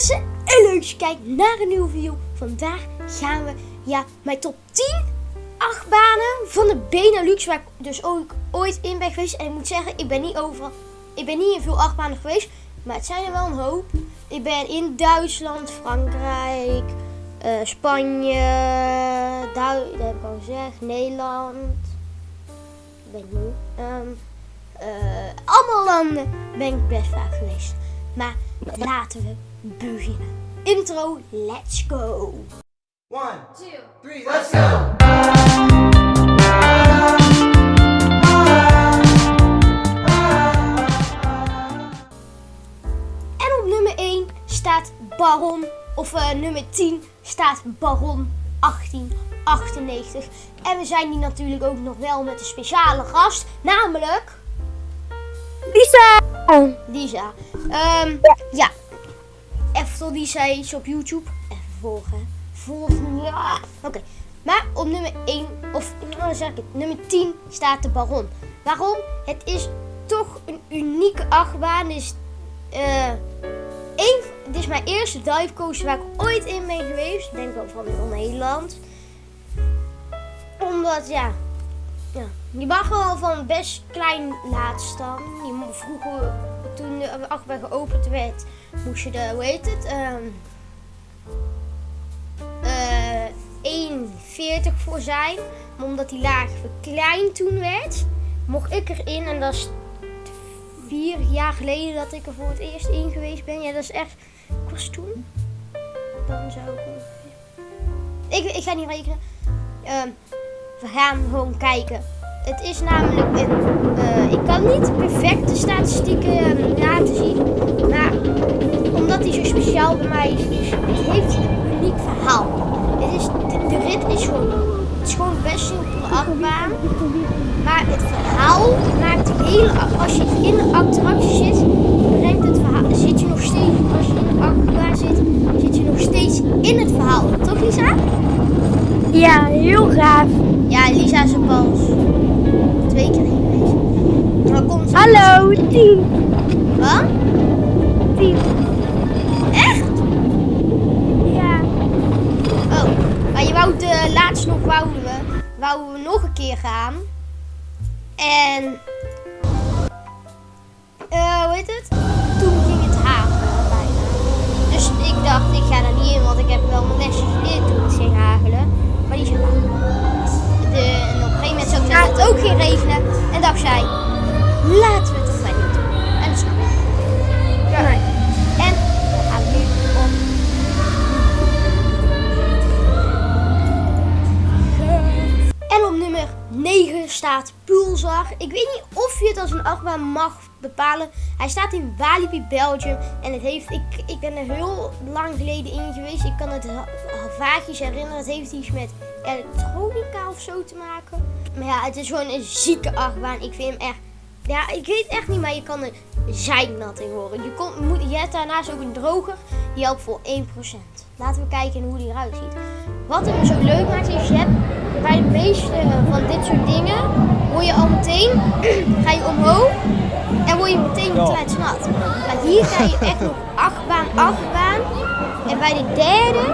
mensen en leuk dat je kijkt naar een nieuwe video. Vandaag gaan we ja, mijn top 10 achtbanen van de Benelux, waar ik dus ook ooit in ben geweest. En ik moet zeggen, ik ben niet overal, ik ben niet in veel achtbanen geweest, maar het zijn er wel een hoop. Ik ben in Duitsland, Frankrijk, eh, Spanje, Duitsland, dat heb ik al gezegd, Nederland. Ik ben nu. Ehm, eh, allemaal landen ben ik best vaak geweest. Maar laten we beginnen. Intro, let's go. One, two, three, let's go! En op nummer 1 staat Baron, of eh, nummer 10 staat Baron 1898. En we zijn hier natuurlijk ook nog wel met een speciale gast, namelijk Lisa! Lisa. Ehm, ja. Even tot Lisa iets op YouTube. Even volgen. Volgen, ja. Oké. Maar op nummer 1, of nou zeg ik het, nummer 10 staat de Baron. Waarom? Het is toch een unieke achtbaan. Het is, eh, één, het is mijn eerste dive coaster waar ik ooit in ben geweest. Denk wel van Nederland. Omdat, ja, ja, je mag wel van best klein laten staan. Je vroeger, toen de achtbaan geopend werd, moest je er, hoe heet het? ehm eh 1,40 voor zijn. Maar omdat die laag verkleind toen werd, mocht ik erin. En dat is vier jaar geleden dat ik er voor het eerst in geweest ben. Ja, dat is echt. Ik was toen. Dan zou ik. Ik, ik ga niet rekenen. Ehm, we gaan gewoon kijken. Het is namelijk een. eh, ik kan niet perfecte statistieken eh, laten zien. Maar omdat hij zo speciaal bij mij is, heeft een uniek verhaal. Het is, de, de rit is gewoon. Het is gewoon best simpele achtbaan. Maar het verhaal maakt de hele. Als je in de attractie zit, brengt het verhaal. Zit je nog steeds. Als je in de achtbaan zit, zit je nog steeds in het verhaal. Toch, Lisa? Ja, heel gaaf. Ja, Lisa is er pas twee keer geweest. Maar komt. Hallo, 10. Wat? 10. Echt? Ja. Oh, maar je wou de laatst nog wouden we, wouden we nog een keer gaan. En, eh, hoe heet het? Toen ging het hagelen bijna. Dus ik dacht, ik ga er niet in, want ik heb wel mijn lesjes geleerd toen het ging hagelen. Maar die zijn waar. De, zou ik zeggen, het ook ging regenen. En dacht zij, laten we 9 staat Pulsar. Ik weet niet of je het als een achtbaan mag bepalen. Hij staat in Walibi, Belgium. En het heeft, ik, ik ben er heel lang geleden in geweest. Ik kan het vaagjes herinneren. Het heeft iets met elektronica of zo te maken. Maar ja, het is gewoon een zieke achtbaan. Ik vind hem echt... Ja, ik weet echt niet, maar je kan er zijnat in horen. Je, moet, je hebt daarnaast ook een droger. Die helpt voor 1%. Laten we kijken hoe die eruit ziet. Wat hem zo leuk maakt is, je hebt bij de meeste van dit soort dingen, word je al meteen, ga je omhoog en word je meteen kletsnat. Maar hier ga je echt nog achtbaan, achtbaan. En bij de derde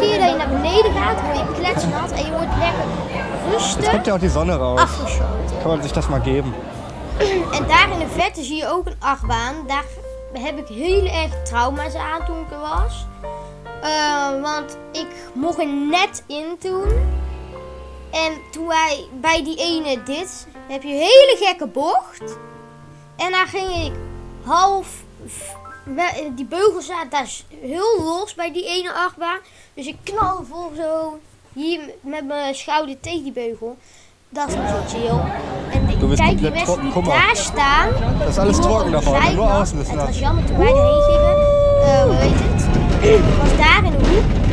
keer dat je naar beneden gaat, word je kletsnat en je wordt lekker rustig Kommt ja auch die Sonne raus. afgeschoten. Kann man sich das mal geben. En daar in de verte zie je ook een achtbaan. Daar heb ik heel erg trauma's aan toen ik er was. Eh, want ik mocht er net in toen. En toen wij bij die ene dit, heb je een hele gekke bocht. En daar ging ik half. Die beugel zat daar heel los bij die ene achtbaan. Dus ik knalde vol zo hier met mijn schouder tegen die beugel. Dat is niet zo chill. En ik kijk die mensen die daar staan. Das ist alles trocken da worden vorne. Nur zeiknat. außen ist Het was jammer toen wij erheen gingen. Eh, hoe heet het? Het was daar in de hoek.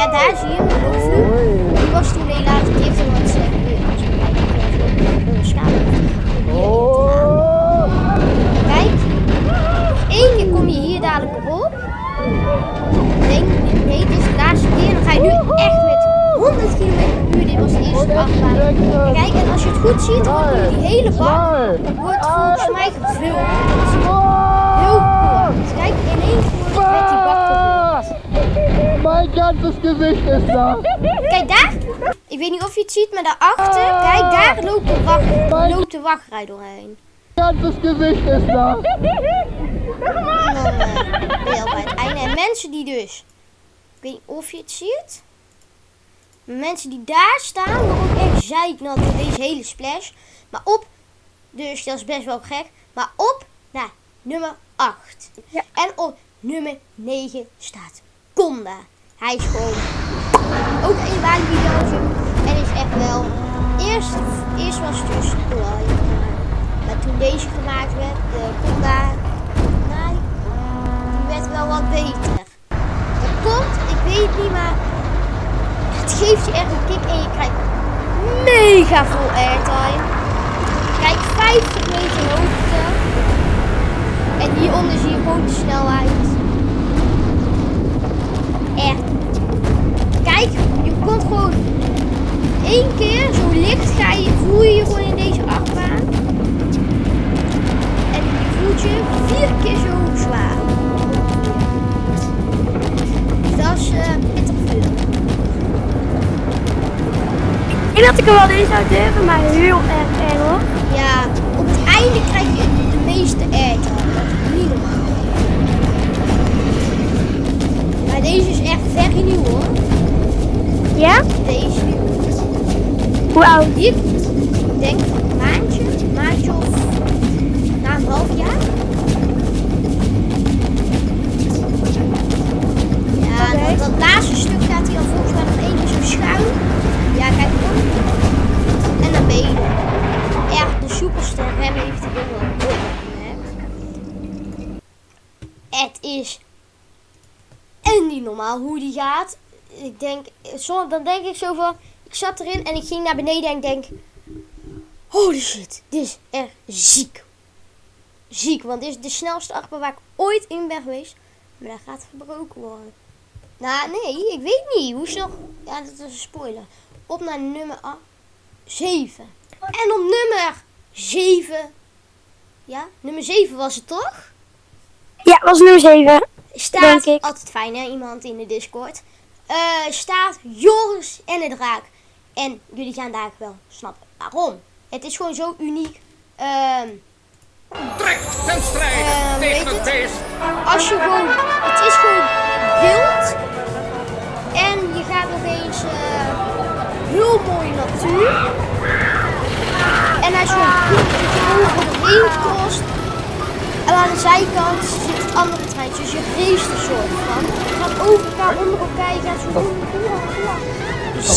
Ja, daar zie je hem. de Louvre. Die was toen helaas wat uh, gebeurd. Een schade. Kijk. Eén keer kom je hier dadelijk op. Nee, nee, dit is de laatste keer. Dan ga je nu echt met 100 km per uur. Dit was de eerste achtbaan. En Kijk, en als je het goed ziet, wordt die hele bak wordt volgens mij gevuld. Mein ganzes Gesicht ist da. Kijk daar. Ik weet niet of je het ziet, maar daarachter, kijk, daar loopt de, wacht, loopt de wachtrij doorheen. Mein ganzes Gesicht ist da. En dan eh, ben je al bij het einde. En mensen die dus, ik weet niet of je het ziet, maar mensen die daar staan, worden ook echt zeiknat door deze hele splash. Maar op, dus dat is best wel gek, maar op naar nummer 8. Ja. En op nummer 9 staat Conda. Hij is gewoon ook een Belgium. En is echt wel, eerst, eerst was het dus Roy. Maar toen deze gemaakt werd, de Conda, nee, die werd wel wat beter. Dat komt, ik weet niet, maar het geeft je echt een kick en je krijgt mega veel airtime. Kijk, 50 meter hoogte. En hieronder zie je gewoon de snelheid. Echt. Kijk, je komt gewoon één keer zo licht ga je, voel je je gewoon in deze achtbaan. En je voelt je vier keer zo zwaar. Dat is eh pittig veel. Ik denk dat ik er wel in zou durven, maar heel erg erg hoor. Ja, op het einde krijg je de meeste. Niet normaal. Maar deze is echt very nieuw hoor. Ja? Deze. Hoe oud? Ik denk een maandje, een maandje of na een half jaar. Ja, dat, dat laatste stuk gaat hij dan volgens mij nog één keer zo schuin. Ja, kijk om. En dan ben je er. Echt, de superster rem heeft hij wel. Het is en niet normaal hoe die gaat. Ik denk, zo, dan denk ik zo van, ik zat erin en ik ging naar beneden en ik denk, holy shit, dit is echt ziek. Ziek, want dit is de snelste achtbaan waar ik ooit in ben geweest. Maar dat gaat verbroken worden. Nou, nee, ik weet niet. Hoe snel... Ja, dat is een spoiler. Op naar nummer 7. En op nummer 7... Ja, nummer 7 was het toch? Ja, was nummer 7. Staat, Denk ik. altijd fijn hè, iemand in de Discord. Eh, staat Joris en de Draak. En jullie gaan daar wel snappen waarom. Het is gewoon zo uniek. Ehm, Trek ten strijde Eh, tegen het het? beest. als je gewoon, het is gewoon wild. En je gaat opeens eh, heel mooie natuur. En als je een de heen kost. En aan de zijkant zit andere treintjes. Dus je race er soort van. Je gaat over elkaar, onder elkaar. Je gaat zo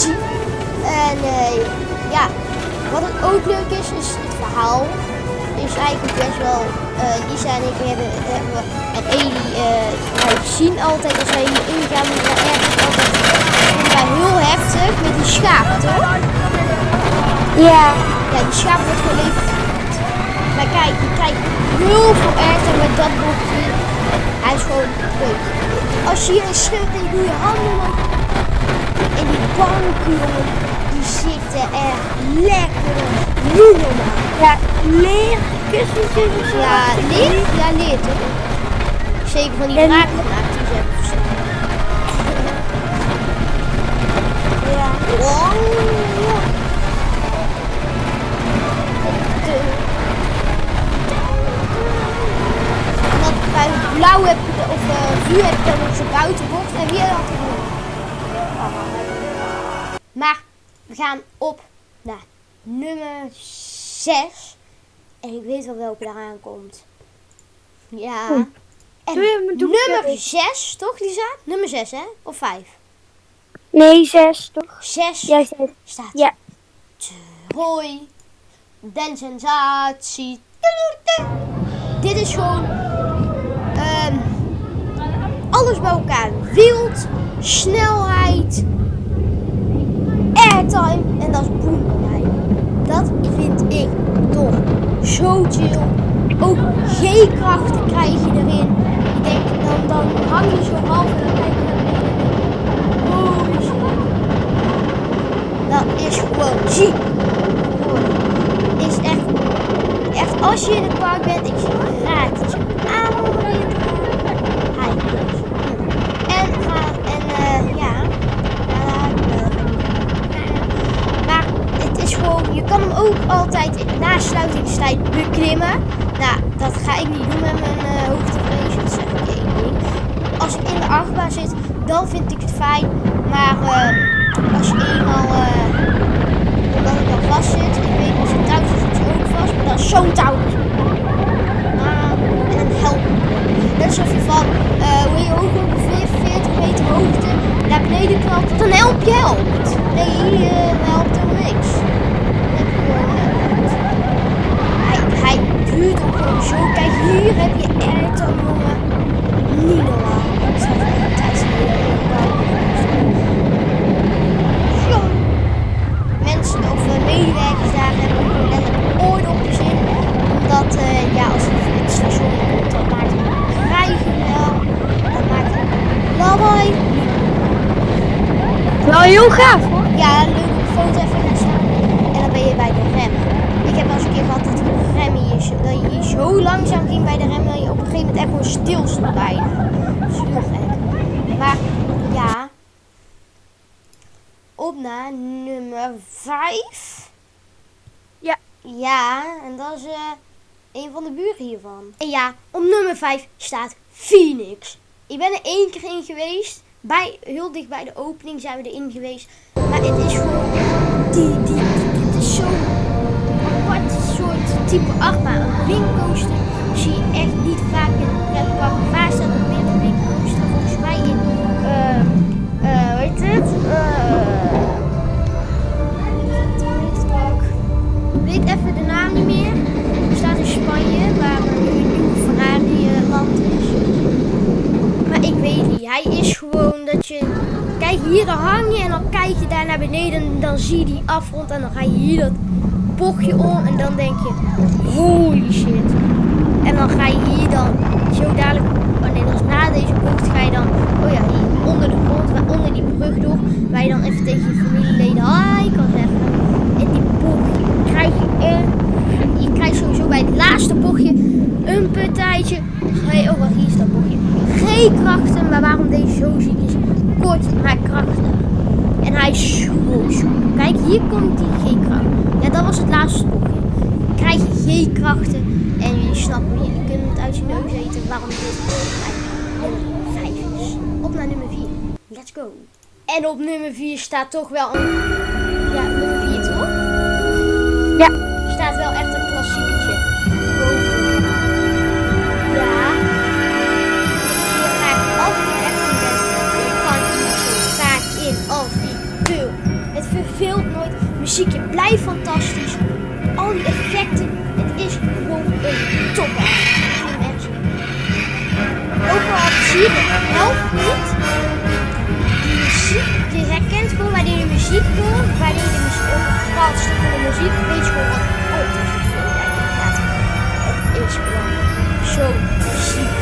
zien. En eh, ja, wat het ook leuk is, is het verhaal. Is eigenlijk best wel. eh, Lisa en ik hebben, hebben we- en Eli eh, wij zien altijd als wij hier ingaan, we ergens altijd vinden wij heel heftig met die schapen, toch? Ja. Ja, die schaap wordt gewoon vermoord. Maar kijk, je krijgt heel veel eten met dat boekje. Hij is gewoon leuk. Als je hier een schip en je doet je handen op. En die banken, jongen, die zitten echt lekker. Niet normaal. Ja, leer kussentjes. Ja, leer? Ja, leer toch? Zeker van die En- nummer 6. En ik weet wel welke eraan komt. Ja. En Doe doe nummer even. 6, toch Lisa? Nummer 6 hè? Of 5? Nee, 6 toch? 6 Jij zei het. staat Ja. Hoi, den sensatie. Dit is gewoon ehm, alles bij elkaar. Wild, snelheid, airtime en dat is boem. Dat vind ik toch zo chill. Ook G-krachten krijg je erin. Ik denk, dan, dan hang je zo half en dan kijk je naar shit. Dat is gewoon ziek. Is echt, echt als je in het park bent, ik zeg gratis aanmelden. Hij is. En, ga, en eh, ja, Nou, dat ga ik niet doen met mijn eh hoogtevrees. Dat zeg ik één ding. Als ik in de achtbaan zit, dan vind ik het fijn. Maar eh, als je eenmaal... eh dat ik dan vast zit. Ik weet als je thuis is, zit je ook vast. Maar dan is zo'n touw. Ah, en dan helpt het. Net alsof je van, eh hoe je hoog ongeveer 40 meter hoogte naar beneden knalt. Dat een helpje helpt. Nee, hier eh, helpt er niks. Dan heb je gewoon, eh, hij, hij duurt ook gewoon zo. Kijk, hier heb je Ayrton, jongen. Niet normaal. Dat staat echt een tijdsgeleden. Zo. Mensen of eh, medewerkers daar hebben gewoon letterlijk oordopjes in. Omdat, eh, ja, als het het station komt, dan maakt het krijgen wel. Dan maakt het lawaai. Wel heel gaaf hoor. Ja, leuk op de foto even gaan staan. En dan ben je bij de rem. Ik heb wel eens een keer gehad dat die rem hier, zo- dat je hier zo langzaam ging bij de rem dat je op een gegeven stilstond bijna. Heel gek. Maar ja, op naar nummer 5. Ja. Ja, en dat is eh een van de buren hiervan. En ja, op nummer 5 staat Phoenix. Ik ben er één keer in geweest. Bij, heel dicht bij de opening zijn we erin geweest. Maar het is gewoon. Die, die, die, dit is zo'n apart soort type achtbaan. Een wingcoaster heet het? Ik weet even de naam niet meer. Het staat in Spanje, waar nu een nieuw Ferrari eh, land is. Maar ik weet niet. Hij is gewoon dat je. Kijk, hier dan hang je en dan kijk je daar naar beneden en dan zie je die afgrond en dan ga je hier dat bochtje om en dan denk je, holy shit. En dan ga je hier dan zo dadelijk, oh nee, is na deze bocht, ga je dan, oh ja, onder de grond, onder die brug door, waar je dan even tegen je familieleden hi kan zeggen. En die bochtje krijg je er, je krijgt sowieso bij het laatste bochtje een partijtje. Je, oh wat hier is dat bochtje. G-krachten, maar waarom deze zo ziek is, kort maar krachtig. En hij soepel. Kijk, hier komt die G-kracht. Ja, dat was het laatste bochtje. Krijg je G-krachten en jullie snappen, jullie kunnen het uit je neus eten waarom dit nummer 5 is. Op naar nummer 4. Let's go. En op nummer 4 staat toch wel een... Ja, nummer 4 toch? Ja. Staat wel echt een klassieketje. Boven. Ja. Je altijd echt bed. Je kan hier zo vaak in als ik wil. Het verveelt nooit. Muziekje blijft fantastisch. Al die effecten. Het is gewoon een topper. Ik vind hem echt zo. Ook al zie je de helft niet. Die muziek, je herkent gewoon wanneer je muziek hoort. Wanneer je muziek ook een bepaald stuk van de muziek weet je gewoon wat oh, dat is inderdaad. Het is gewoon zo ziek.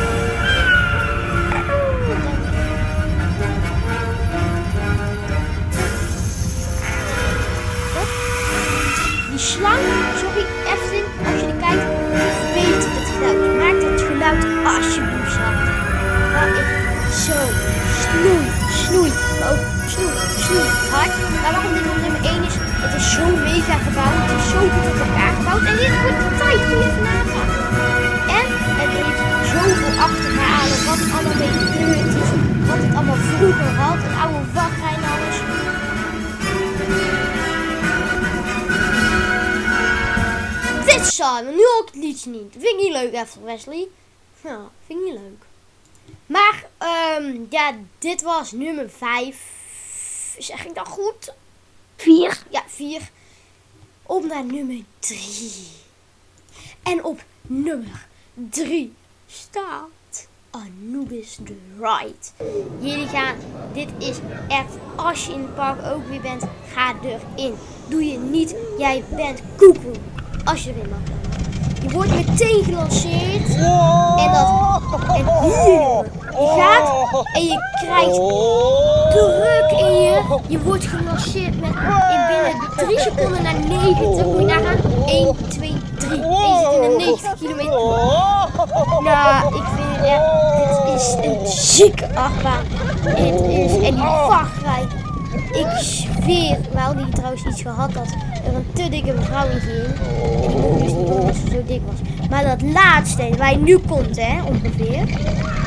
Die slang, sorry Eftin, als je Het geluid alsjeblieft zacht. Dat is zo snoei, snoei, ook snoei, snoei hard. Maar waarom dit nummer 1 is, het is zo mega gebouwd, het is zo goed op elkaar gebouwd en dit wordt de tijd die je nagaan. En het heeft zoveel achterhalen, wat allemaal mee gebeurd is, wat het allemaal vroeger had, een oude Dit Simon, nu ook het liedje niet. Vind ik niet leuk even, Wesley. Ja, vind ik niet leuk. Maar, ehm, ja, dit was nummer 5. Zeg ik dat goed? Vier. Ja, 4. Op naar nummer 3. En op nummer 3 staat Anubis the Ride. Jullie gaan, dit is echt, als je in het park ook weer bent, ga erin. Doe je niet, jij bent koekoe. Als je erin mag. Je wordt meteen gelanceerd. En dat, en hier, je gaat en je krijgt druk in je. Je wordt gelanceerd met in binnen 3 seconden naar 90. Moet je nagaan. 1, 2, 3. En je zit in een 90 kilometer. Nou, ik vind het echt. Dit is een zieke achtbaan. Het is. En die. Ik zweer, we hadden hier trouwens iets gehad dat er een te dikke mevrouw in ging. En die dus niet omdat ze zo dik was. Maar dat laatste, waar je nu komt hè, ongeveer.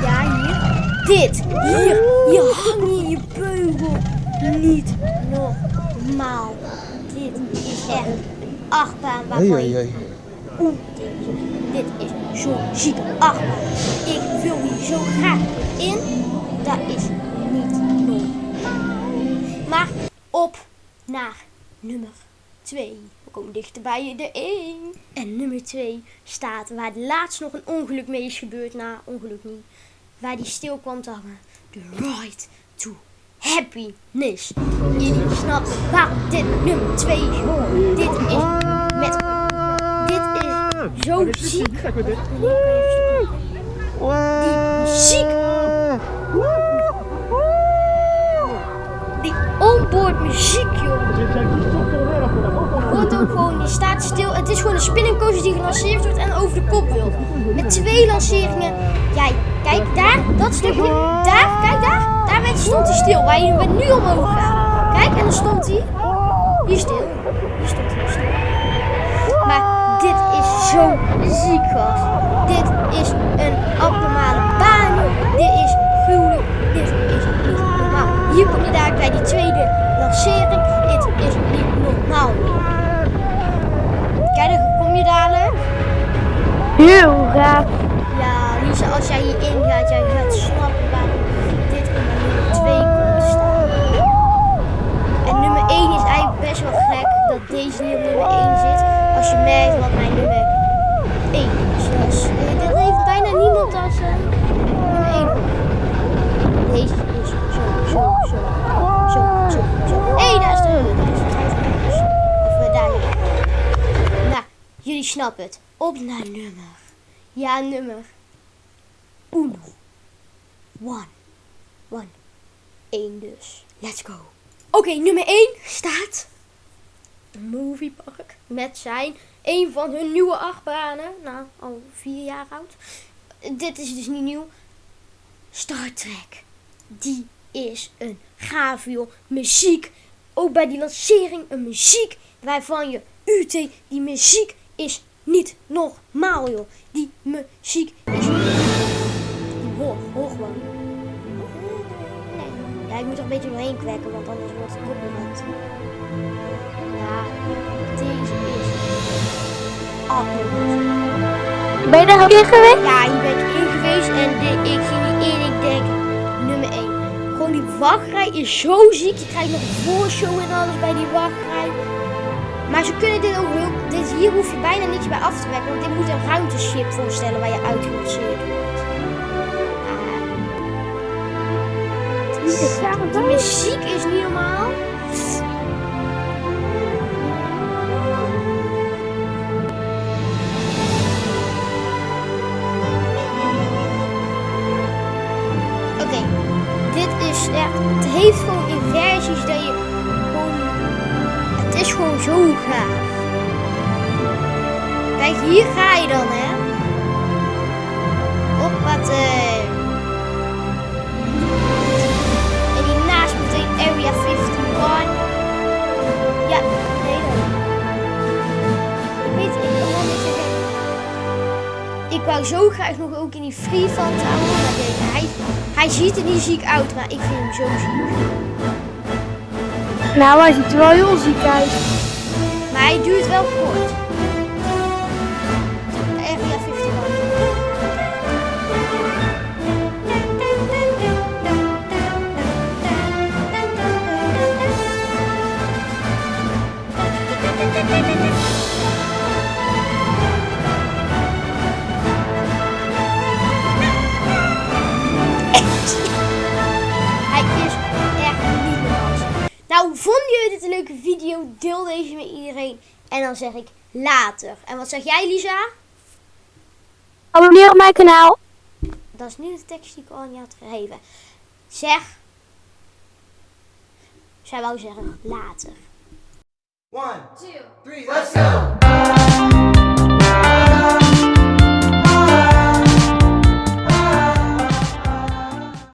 Ja, hier. Dit, hier, hier hang je in je beugel. Niet normaal. Dit is echt een achtbaan waarvan je. Oeh, dit is, dit is zo'n zieke achtbaan. Ik wil hier zo graag in. Dat is niet op naar nummer 2. We komen dichter bij de 1. En nummer 2 staat waar laatst nog een ongeluk mee is gebeurd. Nou, ongeluk niet. Waar die stil kwam te hangen. The Right to Happiness. Jullie snappen waarom dit nummer 2 is. Dit is met... Dit is zo ziek. Die muziek. Die onboard muziek, joh. Wordt ook gewoon, die staat stil. Het is gewoon een spinning coaster die gelanceerd wordt en over de kop wil. Met twee lanceringen. Jij, kijk daar, dat stukje. Daar, kijk daar. Daar werd- stond hij stil, waar je nu omhoog gaat. Kijk, en dan stond hij hier stil. Hier stond hij stil. Maar dit is zo ziek, gast. Dit is een abnormale baan. Dit is gruwelijk. Dit is. Hier kom je daar bij die tweede lancering. Dit is niet normaal. Kijk, dan kom je dadelijk. Heel gaaf. Ja, Lisa, als jij hierin gaat, jij gaat snappen waarom dit in nummer 2 komt staan. En nummer 1 is eigenlijk best wel gek dat deze niet op nummer 1 zit. Als je merkt wat mijn nummer 1 is. Dus, eh, dit heeft bijna niemand als 1. Deze is zo, zo, zo, zo, zo, zo. Hé, hey, daar is de. Of daar. Nou, jullie snappen het. Op naar nummer. Ja, nummer. Uno. One. One. Eén dus. Let's go. Oké, nummer 1 staat. Een moviepark. Met zijn. Een van hun nieuwe achtbanen. Nou, al vier jaar oud. Dit is dus niet nieuw. Star Trek. Die is een gaaf joh. Muziek. Ook bij die lancering een muziek. Waarvan je UT. Die muziek is niet normaal joh. Die muziek is die hoor, hoor gewoon. Nee. Ja, ik moet er een beetje doorheen kwekken, want anders wordt het copyright. Ja, deze is abnormaal. Ben je daar ook in geweest? Ja, hier ben ik in geweest en de- ik die wachtrij is zo ziek. Je krijgt nog een voorshow en alles bij die wachtrij. Maar ze kunnen dit ook heel... Dit, hier hoef je bijna niks bij af te werken. Want dit moet een ruimteschip voorstellen waar je uitgelanceerd wordt. Ah. Die muziek is niet normaal. Echt. Het heeft gewoon in versies dat je gewoon. Het is gewoon zo gaaf. Kijk, hier ga je dan, hè? Op wat. eh En hiernaast meteen Area 51. Ja, nee dan. Ik weet, ik kan wel niet. Ik wou zo graag nog ook in die free houden. Maar hij, hij ziet er niet ziek uit, maar ik vind hem zo ziek. Nou, hij ziet er wel heel ziek uit. Maar hij duurt wel kort. En dan zeg ik later. En wat zeg jij, Lisa? Abonneer op mijn kanaal. Dat is nu de tekst die ik al aan je had gegeven. Zeg. Zij wou zeggen later. One, two, three, let's go!